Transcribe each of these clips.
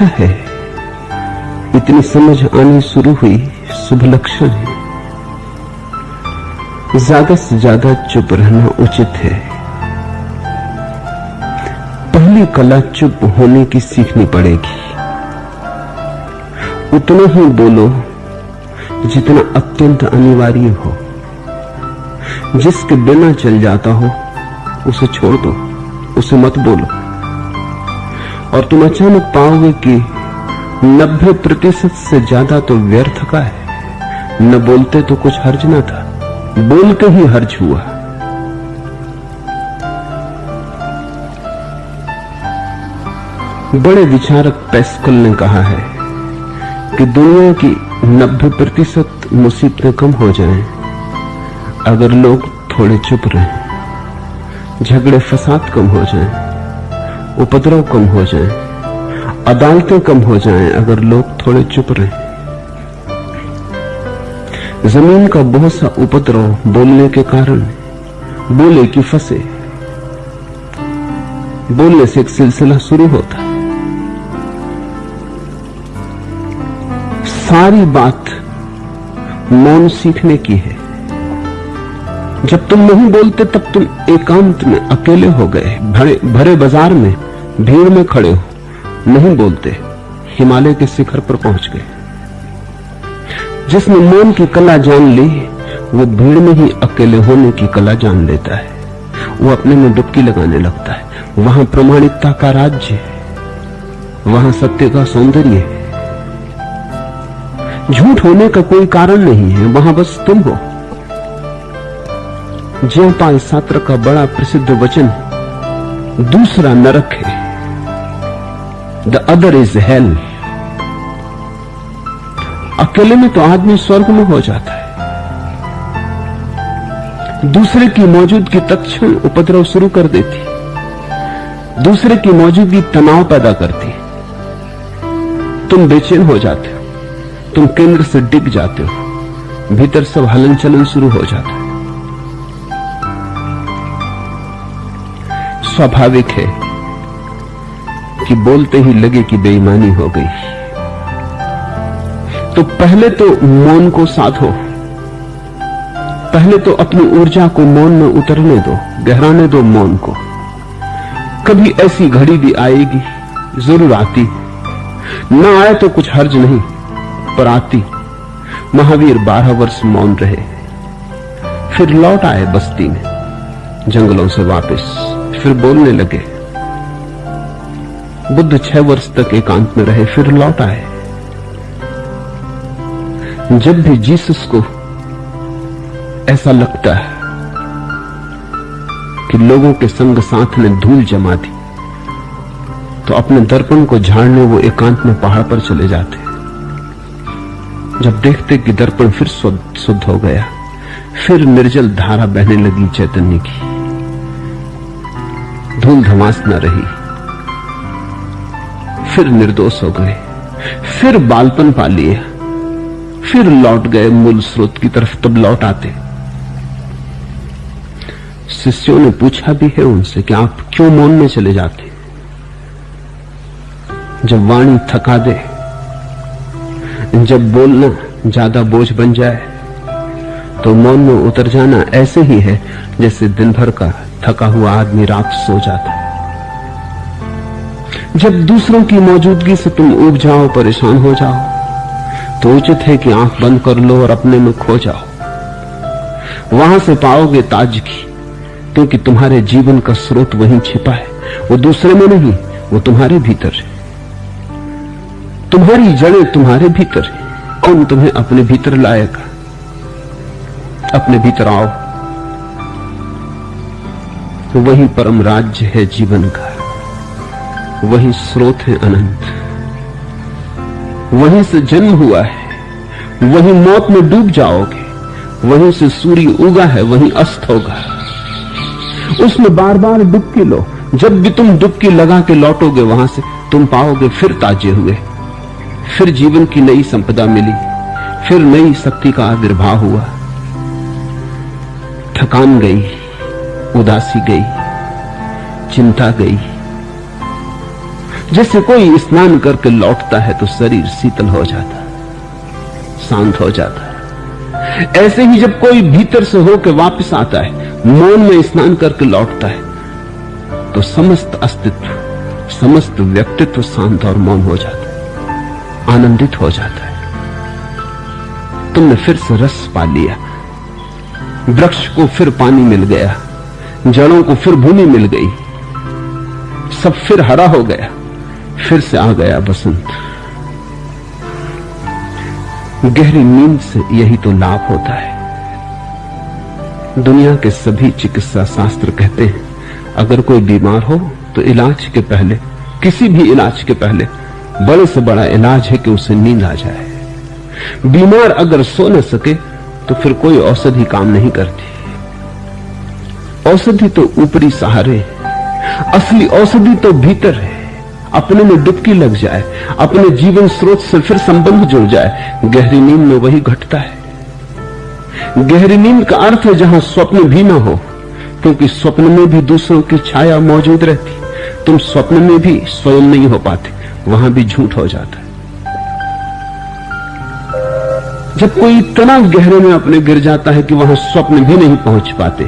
अच्छा है? इतनी समझ आनी शुरू हुई, शुभ लक्षण है। ज़्यादा से ज़्यादा चुप रहना उचित है। पहली कला चुप होने की सीखनी पड़ेगी। उतना ही बोलो जितना अत्यंत अनिवार्य हो। जिसके बिना चल जाता हो, उसे छोड़ दो, उसे मत बोलो। और तुम अचानक पाओगे कि 90 प्रतिशत से ज़्यादा तो व्यर्थ का है। न बोलते तो कुछ हर्ज ना था। बोल के ही हर्ज हुआ। बड़े विचारक पैस्कल ने कहा है कि दुनिया की 90 प्रतिशत मुसीबतें कम हो जाएँ अगर लोग थोड़े चुप रहें, झगड़े फसाद कम हो जाएँ। उपद्रव कम हो जाए, अदालतें कम हो जाएँ अगर लोग थोड़े चुप रहें। ज़मीन का बहुत सा उपद्रव बोलने के कारण, बोले की फंसे। बोलने से एक सिलसिला शुरू होता। सारी बात मौन सीखने की है। जब तुम नहीं बोलते तब तुम एकांत में अकेले हो गए, भरे भरे बाज़ार में भीड़ में खड़े हो, नहीं बोलते, हिमालय के शिखर पर पहुँच गए। जिसने मौन की कला जान ली, वो भीड़ में ही अकेले होने की कला जान लेता है। वो अपने में डुबकी लगाने लगता है। वहाँ प्रमाणिकता का राज्य है। वहाँ सत्य का सौंदर्य है। झूठ होने का कोई कारण नहीं है। वहाँ बस तुम हो। ज्योपाल सात्र का बड़ा प्रसिद्ध वचन दूसरा नरक है। द अदर इज़ हेल अकेले में तो आदमी स्वर्ग में हो जाता है। दूसरे की मौजूदगी तत्क्षण उपद्रव शुरू कर देती दूसरे की मौजूदगी तनाव पैदा करती तुम बेचैन हो जाते हो। तुम केंद्र से डिग जाते हो। भीतर सब हलन चलन शुरू हो जाता है। स्वाभाविक है कि बोलते ही लगे कि बेईमानी हो गई। तो पहले तो मौन को साधो। पहले तो अपनी ऊर्जा को मौन में उतरने दो, गहराने दो मौन को। कभी ऐसी घड़ी भी आएगी, ज़रूर आती। ना आए तो कुछ हर्ज नहीं, पर आती। महावीर बारह वर्ष मौन रहे। फिर लौट आए बस्ती में, जंगलों से वापस, फिर बोलने लगे। बुद्ध छह वर्ष तक एकांत में रहे, फिर लौट आए। जब भी जीसस को ऐसा लगता है कि लोगों के संग साथ ने धूल जमा दी तो अपने दर्पण को झाड़ने वो एकांत में पहाड़ पर चले जाते। जब देखते कि दर्पण फिर शुद्ध हो गया, फिर निर्जल धारा बहने लगी चैतन्य की। धूल धमास न रही। फिर निर्दोष हो गए। फिर बालपन पा लिया फिर लौट गए मूल स्रोत की तरफ़ तब लौट आते। शिष्यों ने पूछा भी है उनसे कि आप क्यों मौन में चले जाते? जब वाणी थका दे, जब बोलना ज़्यादा बोझ बन जाए तो मौन में उतर जाना ऐसे ही है जैसे दिन भर का थका हुआ आदमी रात सो जाता है। जब दूसरों की मौजूदगी से तुम उब जाओ, परेशान हो जाओ तो उचित है कि आँख बंद कर लो और अपने में खो जाओ। वहाँ से पाओगे ताजगी, क्योंकि तुम्हारे जीवन का स्रोत वहीं छिपा है। वो दूसरे में नहीं, वो तुम्हारे भीतर है। तुम्हारी जड़ें तुम्हारे भीतर है। कौन तुम्हें अपने भीतर लाएगा? अपने भीतर आओ। वही परम राज्य है जीवन का। वही स्रोत है अनंत। वहीं से जन्म हुआ है, वहीं मौत में डूब जाओगे, वहीं से सूर्य उगा है, वहीं अस्त होगा। उसमें बार बार डुबकी लो, जब भी तुम डुबकी लगा के लौटोगे वहाँ से, तुम पाओगे फिर ताजे हुए। फिर जीवन की नई संपदा मिली, फिर नई शक्ति का आविर्भाव हुआ। थकान गई, उदासी गई, चिंता गई जैसे कोई स्नान करके लौटता है तो शरीर शीतल हो जाता है, शांत हो जाता है। ऐसे ही जब कोई भीतर से होकर वापस आता है, मौन में स्नान करके लौटता है तो समस्त अस्तित्व, समस्त व्यक्तित्व शांत और मौन हो जाता है, आनंदित हो जाता है। तुमने फिर से रस पा लिया, वृक्ष को फिर पानी मिल गया, जड़ों को फिर भूमि मिल गई, सब फिर हरा हो गया। फिर से आ गया बसंत। गहरी नींद से यही तो लाभ होता है। दुनिया के सभी चिकित्सा शास्त्र कहते हैं, अगर कोई बीमार हो तो इलाज के पहले, किसी भी इलाज के पहले, बड़े से बड़ा इलाज है कि उसे नींद आ जाए। बीमार अगर सो न सके तो फिर कोई औषधि काम नहीं करती। औषधि तो ऊपरी सहारे असली औषधि तो भीतर है। अपने में डुबकी लग जाए, अपने जीवन स्रोत से फिर संबंध जुड़ जाए, गहरी नींद में वही घटता है। गहरी नींद का अर्थ है जहाँ स्वप्न भी ना हो, क्योंकि स्वप्न में भी दूसरों की छाया मौजूद रहती। तुम स्वप्न में भी स्वयं नहीं हो पाते, वहाँ भी झूठ हो जाता है। जब कोई इतना गहरे में अपने गिर जाता है कि वहाँ स्वप्न भी नहीं पहुँच पाते,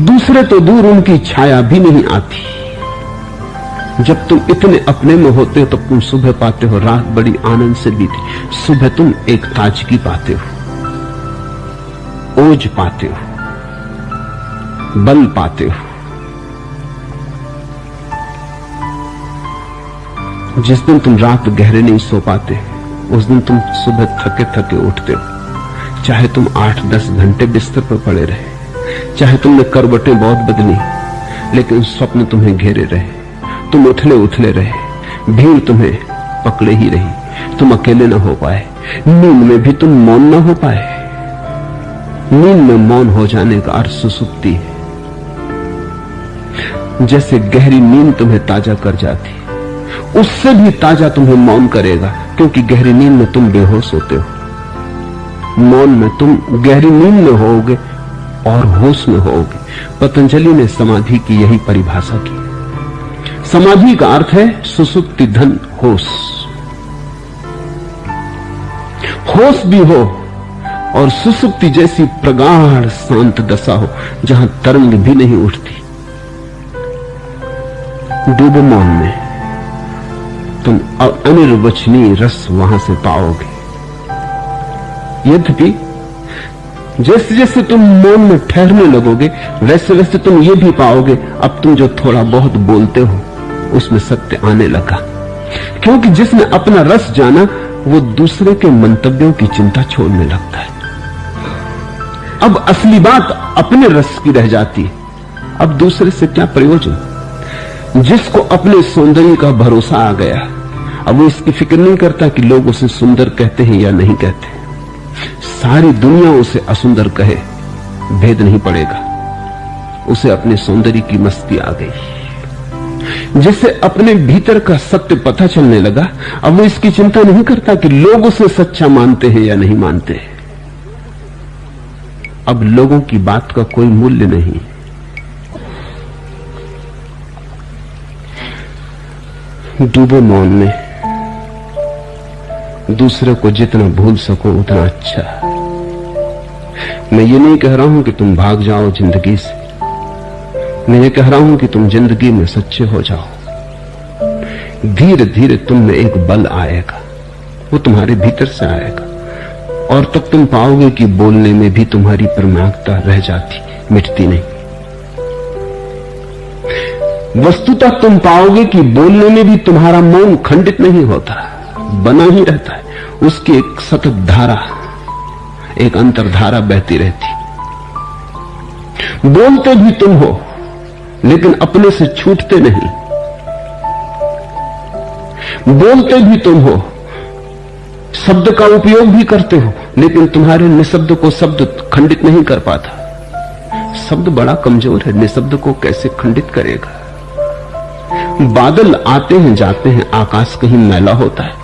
दूसरे तो दूर उनकी छाया भी नहीं आती। जब तुम इतने अपने में होते हो, तब तुम सुबह पाते हो, रात बड़ी आनंद से बीती। सुबह तुम एक ताजगी पाते हो ओझ पाते हो, बल पाते हो। जिस दिन तुम रात गहरे नहीं सो पाते, उस दिन तुम सुबह थके थके उठते हो। चाहे तुम आठ दस घंटे बिस्तर पर पड़े रहे, चाहे तुमने करवटें बहुत बदली, लेकिन स्वप्न तुम्हें घेरे रहे। तुम उथले उथले रहे, भीड़ तुम्हें पकड़े ही रही। तुम अकेले न हो पाए, नींद में भी तुम मौन न हो पाए। नींद में मौन हो जाने का अर्थ सुसुप्ति है। जैसे गहरी नींद तुम्हें ताज़ा कर जाती, उससे भी ताज़ा तुम्हें मौन करेगा, क्योंकि गहरी नींद में तुम बेहोश होते हो। मौन में तुम गहरी नींद में होोगे और होश में होोगे पतंजलि ने समाधि की यही परिभाषा की। समाधि का अर्थ है सुसुप्ति धन होश। होश भी हो और सुसुप्ति जैसी प्रगाढ़ शांत दशा हो, जहाँ तरंग भी नहीं उठती। डूबो मौन में, तुम अनिर्वचनीय रस वहाँ से पाओगे। यद्यपि, जैसे जैसे तुम मौन में ठहरने लगोगे, वैसे वैसे तुम ये भी पाओगे, अब तुम जो थोड़ा बहुत बोलते हो उसमें सत्य आने लगा। क्योंकि जिसने अपना रस जाना, वो दूसरे के मंतव्यों की चिंता छोड़ने लगता है। अब असली बात अपने रस की रह जाती है। अब दूसरे से क्या प्रयोजन? जिसको अपने सौंदर्य का भरोसा आ गया, अब वो इसकी फ़िक्र नहीं करता कि लोग उसे सुंदर कहते हैं या नहीं कहते। सारी दुनिया उसे असुंदर कहे, भेद नहीं पड़ेगा। उसे अपने सौंदर्य की मस्ती आ गई। जिसे अपने भीतर का सत्य पता चलने लगा, अब वो इसकी चिंता नहीं करता कि लोग उसे सच्चा मानते हैं या नहीं मानते। अब लोगों की बात का कोई मूल्य नहीं। डूबो मौन में, दूसरे को जितना भूल सको उतना अच्छा। मैं ये नहीं कह रहा हूँ कि तुम भाग जाओ ज़िंदगी से। मैं ये कह रहा हूँ कि तुम ज़िंदगी में सच्चे हो जाओ। धीरे धीरे तुम में एक बल आएगा। वो तुम्हारे भीतर से आएगा। और तब तुम पाओगे कि बोलने में भी तुम्हारी प्रमाणिकता रह जाती, मिटती नहीं। वस्तुतः तुम पाओगे कि बोलने में भी तुम्हारा मौन खंडित नहीं होता, बना ही रहता है। उसकी एक सतत धारा, एक अंतरधारा बहती रहती। बोलते भी तुम हो लेकिन अपने से छूटते नहीं। बोलते भी तुम हो, शब्द का उपयोग भी करते हो, लेकिन तुम्हारे निशब्द को शब्द खंडित नहीं कर पाता। शब्द बड़ा कमज़ोर है, निशब्द को कैसे खंडित करेगा? बादल आते हैं, जाते हैं, आकाश कहीं मैला होता है।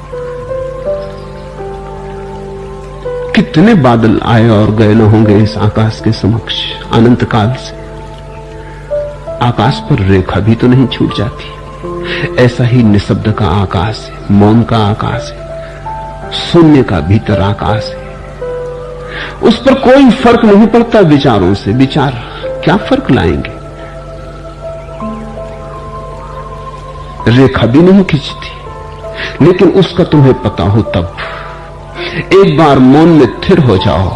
कितने बादल आए और गए न होंगे इस आकाश के समक्ष अनंत काल से। आकाश पर रेखा भी तो नहीं छूट जाती। ऐसा ही निशब्द का आकाश है, मौन का आकाश है, शून्य का भीतर आकाश है। उस पर कोई फ़र्क नहीं पड़ता विचारों से। विचार क्या फ़र्क लाएँगे? रेखा भी नहीं खींचती, लेकिन उसका तुम्हें पता हो तब। एक बार मौन में थिर हो जाओ,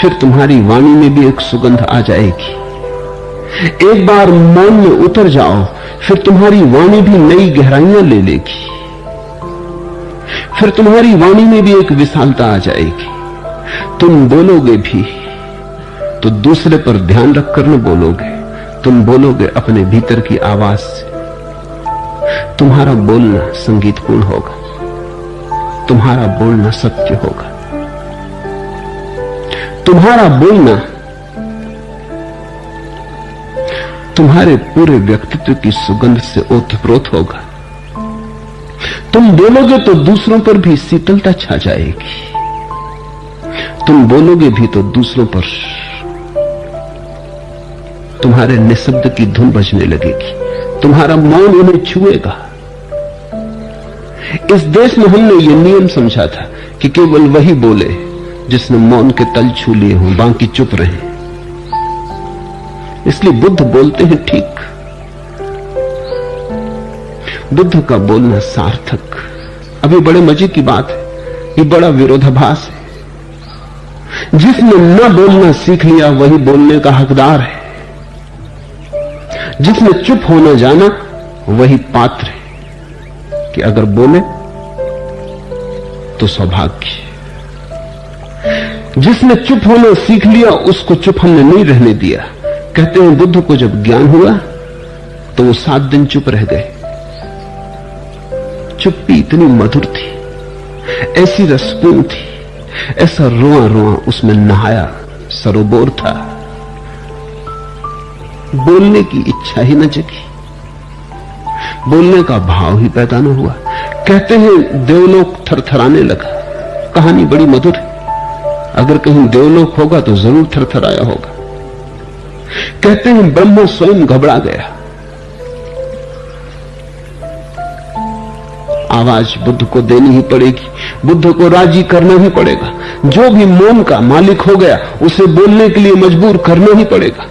फिर तुम्हारी वाणी में भी एक सुगंध आ जाएगी। एक बार मौन में उतर जाओ, फिर तुम्हारी वाणी भी नई गहराइयाँ ले लेगी। फिर तुम्हारी वाणी में भी एक विशालता आ जाएगी। तुम बोलोगे भी तो दूसरे पर ध्यान रखकर न बोलोगे। तुम बोलोगे अपने भीतर की आवाज़ से। तुम्हारा बोलना संगीतपूर्ण होगा। तुम्हारा बोलना सत्य होगा। तुम्हारा बोलना तुम्हारे पूरे व्यक्तित्व की सुगंध से ओतप्रोत होगा। तुम बोलोगे तो दूसरों पर भी शीतलता छा जाएगी। तुम बोलोगे भी तो दूसरों पर तुम्हारे निशब्द की धुन बजने लगेगी। तुम्हारा मौन उन्हें छुएगा। इस देश में हमने यह नियम समझा था कि केवल वही बोले जिसने मौन के तल छू लिए हों, बाकी चुप रहे। इसलिए बुद्ध बोलते हैं ठीक। बुद्ध का बोलना सार्थक। अभी बड़े मज़े की बात है। ये बड़ा विरोधाभास है। जिसने न बोलना सीख लिया, वही बोलने का हकदार है। जिसने चुप होना जाना, वही पात्र है। कि अगर बोले तो सौभाग्य जिसने चुप होना सीख लिया, उसको चुप हमने नहीं रहने दिया। कहते हैं, बुद्ध को जब ज्ञान हुआ तो वो सात दिन चुप रह गए। चुप्पी इतनी मधुर थी, ऐसी रसपूर्ण थी, ऐसा रोआ रोआ उसमें नहाया सरोबोर था। बोलने की इच्छा ही न जगी। बोलने का भाव ही पैदा न हुआ। कहते हैं, देवलोक थरथराने लगा। कहानी बड़ी मधुर है। अगर कहीं देवलोक होगा तो ज़रूर थरथराया होगा। कहते हैं ब्रह्म स्वयं घबरा गया। आवाज़ बुद्ध को देनी ही पड़ेगी, बुद्ध को राज़ी करना ही पड़ेगा। जो भी मोम का मालिक हो गया, उसे बोलने के लिए मजबूर करना ही पड़ेगा।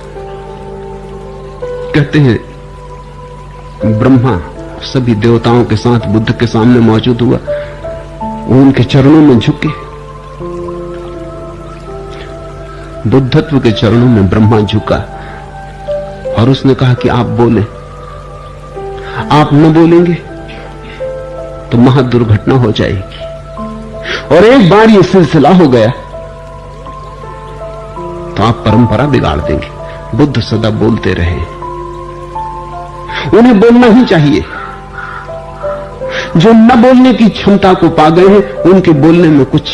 कहते हैं, ब्रह्मा सभी देवताओं के साथ बुद्ध के सामने मौजूद हुआ उनके चरणों में झुके। बुद्धत्व के चरणों में ब्रह्मा झुका और उसने कहा कि आप बोले। आप न बोलेंगे तो महादुर्घटना हो जाएगी। और एक बार यह सिलसिला हो गया तो आप परंपरा बिगाड़ देंगे। बुद्ध सदा बोलते रहे। उन्हें बोलना ही चाहिए। जो न बोलने की क्षमता को पा गए हैं, उनके बोलने में कुछ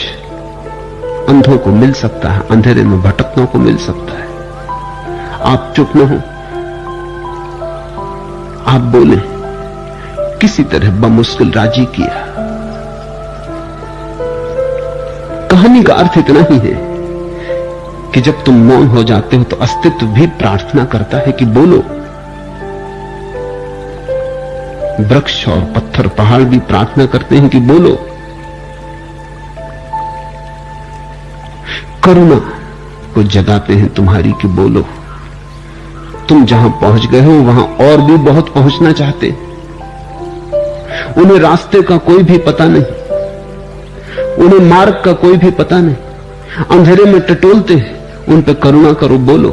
अंधों को मिल सकता है, अंधेरे में भटकनों को मिल सकता है। आप चुप न हो। आप बोले, किसी तरह बमुश्किल राज़ी किया। कहानी का अर्थ इतना ही है कि जब तुम मौन हो जाते हो तो अस्तित्व भी प्रार्थना करता है कि बोलो। वृक्ष और पत्थर, पहाड़ भी प्रार्थना करते हैं कि बोलो। करुणा को जगाते हैं तुम्हारी कि बोलो। तुम जहाँ पहुँच गए हो, वहाँ और भी बहुत पहुँचना चाहते। उन्हें रास्ते का कोई भी पता नहीं। उन्हें मार्ग का कोई भी पता नहीं। अंधेरे में टटोलते हैं, उन पर करुणा करो, बोलो।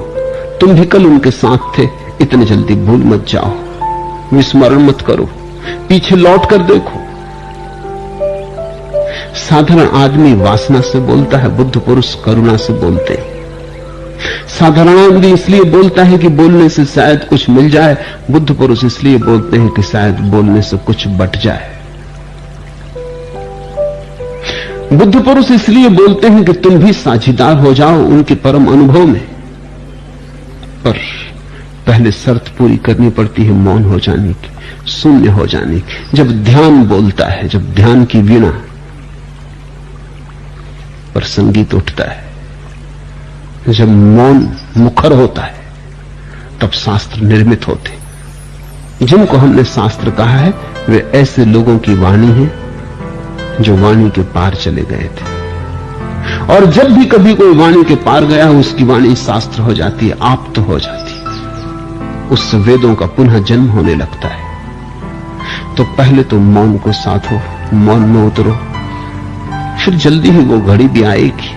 तुम भी कल उनके साथ थे, इतने जल्दी भूल मत जाओ। विस्मरण मत करो। पीछे लौट कर देखो। साधारण आदमी वासना से बोलता है, बुद्ध पुरुष करुणा से बोलते हैं। साधारण आदमी इसलिए बोलता है कि बोलने से शायद कुछ मिल जाए, बुद्ध पुरुष इसलिए बोलते हैं कि शायद बोलने से कुछ बट जाए। बुद्ध पुरुष इसलिए बोलते हैं कि तुम भी साझीदार हो जाओ उनके परम अनुभव में। पर पहले शर्त पूरी करनी पड़ती है मौन हो जाने की, शून्य हो जाने की। जब ध्यान बोलता है, जब ध्यान की वीणा पर संगीत उठता है। जब मौन मुखर होता है, तब शास्त्र निर्मित होते जिनको हमने शास्त्र कहा है, वे ऐसे लोगों की वाणी है, जो वाणी के पार चले गए थे। और जब भी कभी कोई वाणी के पार गया, उसकी वाणी शास्त्र हो जाती है आप तो हो जाती है। उससे वेदों का पुनः जन्म होने लगता है। तो पहले तो मौन को साधो, मौन में उतरो। फिर जल्दी ही वो घड़ी भी आएगी।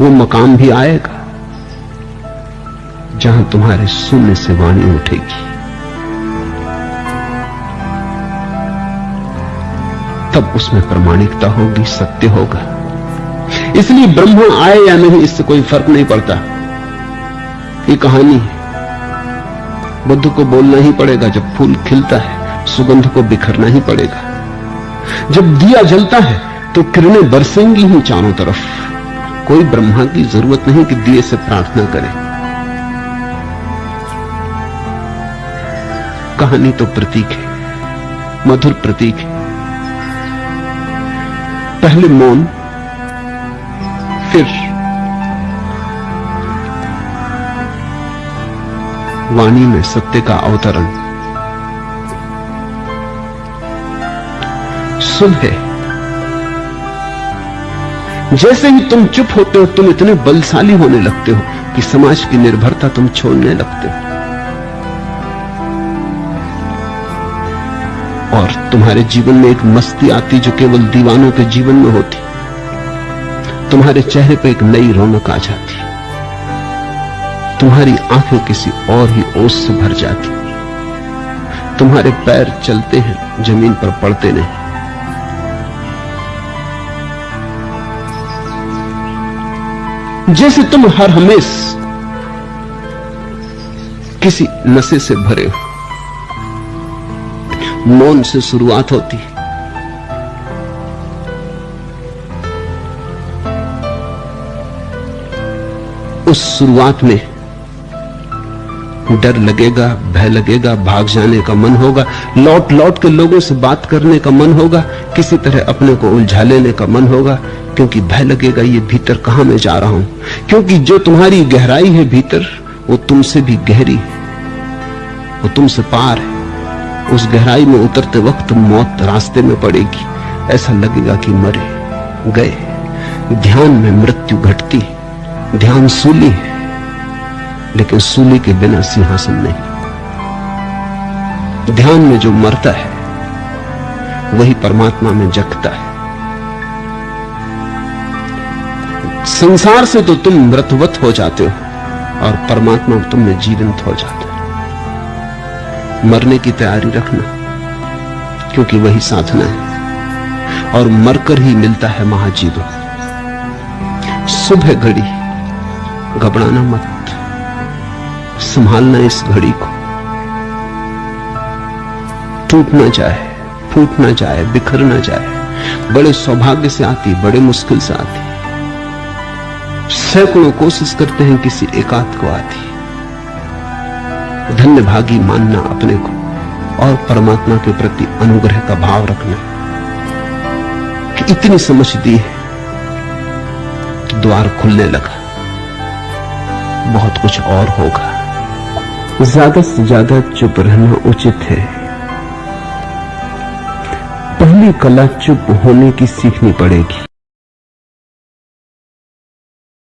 वो मकाम भी आएगा, जहाँ तुम्हारे शून्य से वाणी उठेगी। तब उसमें प्रमाणिकता होगी, सत्य होगा। इसलिए ब्रह्मा आए या नहीं, इससे कोई फ़र्क नहीं पड़ता। ये कहानी है। बुद्ध को बोलना ही पड़ेगा, जब फूल खिलता है, सुगंध को बिखरना ही पड़ेगा। जब दिया जलता है तो किरणें बरसेंगी ही चारों तरफ़। कोई ब्रह्मा की ज़रूरत नहीं कि दिए से प्रार्थना करें। कहानी तो प्रतीक है, मधुर प्रतीक है। पहले मौन, फिर वाणी में सत्य का अवतरण। सुबह जैसे ही तुम चुप होते हो, तुम इतने बलशाली होने लगते हो कि समाज की निर्भरता तुम छोड़ने लगते हो। और तुम्हारे जीवन में एक मस्ती आती जो केवल दीवानों के जीवन में होती। तुम्हारे चेहरे पर एक नई रौनक आ जाती। तुम्हारी आँखें किसी और ही ओस से भर जाती। तुम्हारे पैर चलते हैं, ज़मीन पर पड़ते नहीं। जैसे तुम हर हमेश किसी नशे से भरे हो। मौन से शुरुआत होती है। उस शुरुआत में डर लगेगा, भय लगेगा, भाग जाने का मन होगा लौट लौट के लोगों से बात करने का मन होगा, किसी तरह अपने को उलझा लेने का मन होगा, क्योंकि भय लगेगा ये भीतर कहा मैं जा रहा हूँ। क्योंकि जो तुम्हारी गहराई है भीतर, वो तुमसे भी गहरी वो तुमसे पार है। उस गहराई में उतरते वक्त मौत रास्ते में पड़ेगी। ऐसा लगेगा कि मरे, गए। ध्यान में मृत्यु घटती, ध्यान सूली है। लेकिन सूली के बिना सिंहासन नहीं। ध्यान में जो मरता है, वही परमात्मा में जगता है। संसार से तो तुम मृतवत हो जाते हो, और परमात्मा तुम में जीवंत हो जाता है। मरने की तैयारी रखना, क्योंकि वही साधना है, और मरकर ही मिलता है महाजीवन सुबह घड़ी, घबराना मत। संभालना इस घड़ी को। टूट ना जाए फूट ना जाए बिखर ना जाए बड़े सौभाग्य से आती, बड़े मुश्किल से आती। सैकड़ों कोशिश करते हैं किसी एकांत को आती। धन्य भागी मानना अपने को और परमात्मा के प्रति अनुग्रह का भाव रखना कि इतनी समझ दी है द्वार खुलने लगा। बहुत कुछ और होगा। ज़्यादा से ज़्यादा चुप रहना उचित है। पहली कला चुप होने की सीखनी पड़ेगी।